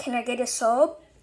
Can I get a sub?